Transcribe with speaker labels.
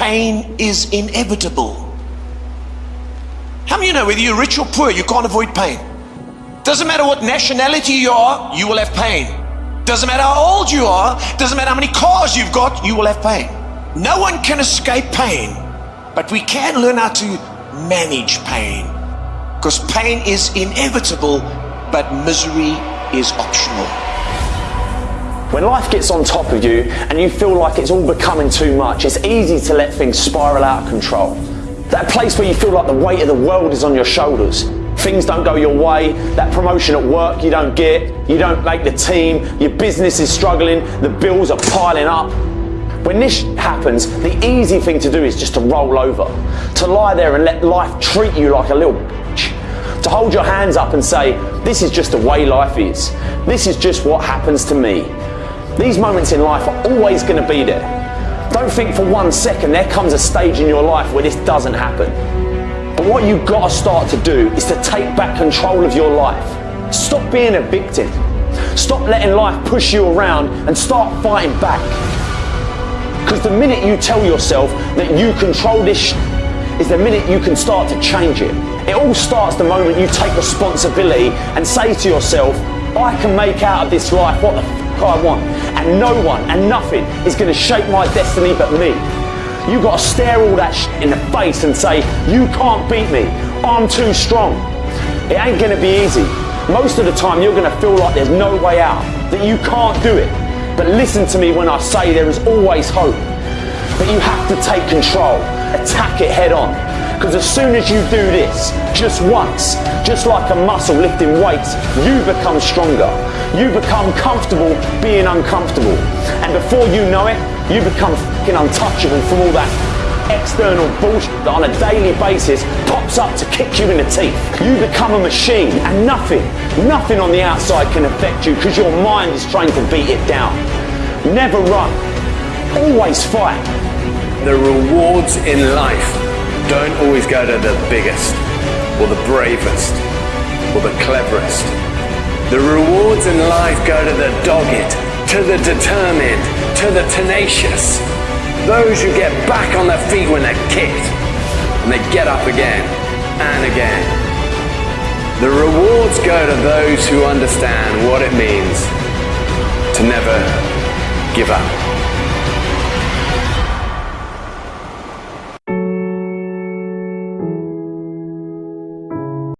Speaker 1: pain is inevitable. How many you know whether you're rich or poor, you can't avoid pain? Doesn't matter what nationality you are, you will have pain. Doesn't matter how old you are, doesn't matter how many cars you've got, you will have pain. No one can escape pain, but we can learn how to manage pain. Because pain is inevitable, but misery is optional.
Speaker 2: When life gets on top of you and you feel like it's all becoming too much, it's easy to let things spiral out of control. That place where you feel like the weight of the world is on your shoulders. Things don't go your way, that promotion at work you don't get, you don't make the team, your business is struggling, the bills are piling up. When this happens, the easy thing to do is just to roll over, to lie there and let life treat you like a little bitch, to hold your hands up and say, this is just the way life is. This is just what happens to me. These moments in life are always going to be there. Don't think for one second there comes a stage in your life where this doesn't happen. But what you've got to start to do is to take back control of your life. Stop being a victim. Stop letting life push you around and start fighting back. Because the minute you tell yourself that you control this is the minute you can start to change it. It all starts the moment you take responsibility and say to yourself, I can make out of this life what the I want. And no one and nothing is going to shape my destiny but me. You got to stare all that shit in the face and say, you can't beat me. I'm too strong. It ain't going to be easy. Most of the time you're going to feel like there's no way out, that you can't do it. But listen to me when I say there is always hope. But you have to take control, attack it head on. Because as soon as you do this, just once, just like a muscle lifting weights, you become stronger. You become comfortable being uncomfortable. And before you know it, you become fucking untouchable from all that external bullshit that on a daily basis pops up to kick you in the teeth. You become a machine and nothing, nothing on the outside can affect you because your mind is trying to beat it down. Never run. Always fight.
Speaker 3: The rewards in life don't always go to the biggest or the bravest or the cleverest. The rewards in life go to the dogged, to the determined, to the tenacious. Those who get back on their feet when they're kicked and they get up again and again. The rewards go to those who understand what it means to never give up.